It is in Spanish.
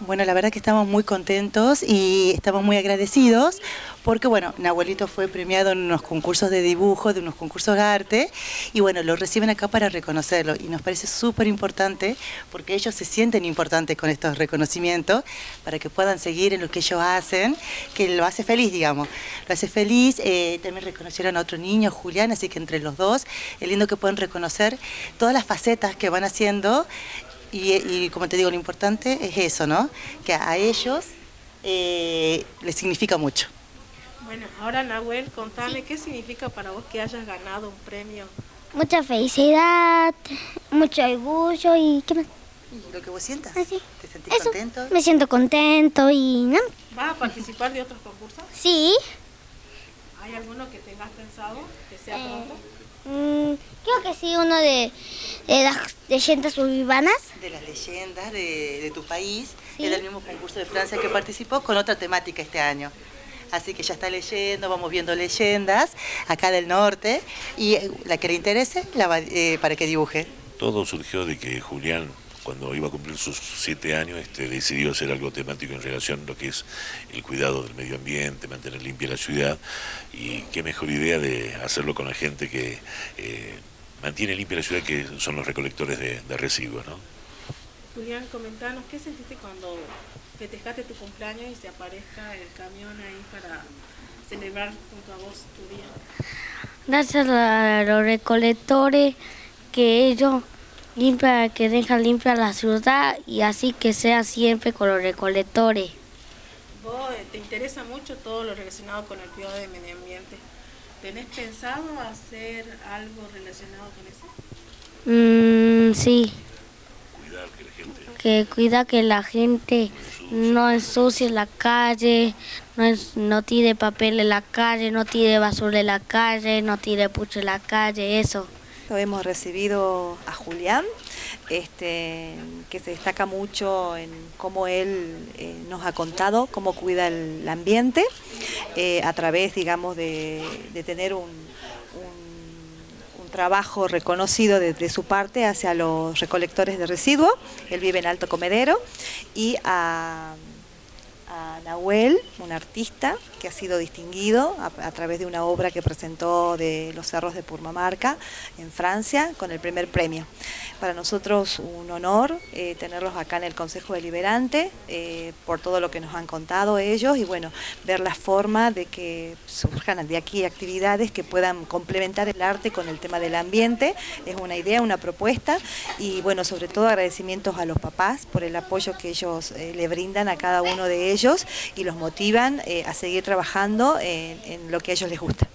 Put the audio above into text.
Bueno, la verdad que estamos muy contentos y estamos muy agradecidos porque, bueno, Nahuelito fue premiado en unos concursos de dibujo, de unos concursos de arte y, bueno, lo reciben acá para reconocerlo y nos parece súper importante porque ellos se sienten importantes con estos reconocimientos para que puedan seguir en lo que ellos hacen, que lo hace feliz, digamos. Lo hace feliz, eh, también reconocieron a otro niño, Julián, así que entre los dos es lindo que puedan reconocer todas las facetas que van haciendo y, como te digo, lo importante es eso, ¿no? Que a ellos eh, les significa mucho. Bueno, ahora Nahuel, contame qué significa para vos que hayas ganado un premio. Mucha felicidad, mucho orgullo y ¿qué más? ¿Lo que vos sientas? Ah, sí. ¿Te sentís contento? Me siento contento y ¿no? ¿Vas a participar de otros concursos? Sí. ¿Hay alguno que tengas pensado que sea eh, pronto? Mm, creo que sí, uno de, las leyendas urbanas. De las leyendas de, tu país. Es el mismo concurso de Francia que participó con otra temática este año. Así que ya está leyendo, vamos viendo leyendas acá del norte y eh, la que le interese la eh, para que dibuje. Todo surgió de que Julián cuando iba a cumplir sus siete años, este, decidió hacer algo temático en relación a lo que es el cuidado del medio ambiente, mantener limpia la ciudad, y qué mejor idea de hacerlo con la gente que eh, mantiene limpia la ciudad, que son los recolectores de, residuos. ¿no? Julián, comentanos, ¿qué sentiste cuando festejaste tu cumpleaños y se aparezca el camión ahí para celebrar junto a vos tu día? Gracias a los recolectores que ellos limpia, que deja limpia la ciudad y así que sea siempre con los recolectores. Vos eh, te interesa mucho todo lo relacionado con el cuidado del medio ambiente. ¿Tenés pensado hacer algo relacionado con eso? Mm, sí. Cuidar que la gente... Que cuida que la gente no ensucie la calle, no, no tire papel en la calle, no tire basura en la calle, no tire pucho en la calle, eso. Hemos recibido a Julián, este, que se destaca mucho en cómo él eh, nos ha contado cómo cuida el ambiente eh, a través, digamos, de, tener un, trabajo reconocido desde su parte hacia los recolectores de residuos. Él vive en Alto Comedero y a a Nahuel, un artista que ha sido distinguido a, través de una obra que presentó de los cerros de Purmamarca en Francia con el primer premio. Para nosotros un honor eh, tenerlos acá en el Consejo Deliberante eh, por todo lo que nos han contado ellos y bueno, ver la forma de que surjan de aquí actividades que puedan complementar el arte con el tema del ambiente. Es una idea, una propuesta y bueno, sobre todo agradecimientos a los papás por el apoyo que ellos eh, le brindan a cada uno de ellos y los motivan a seguir trabajando en lo que a ellos les gusta.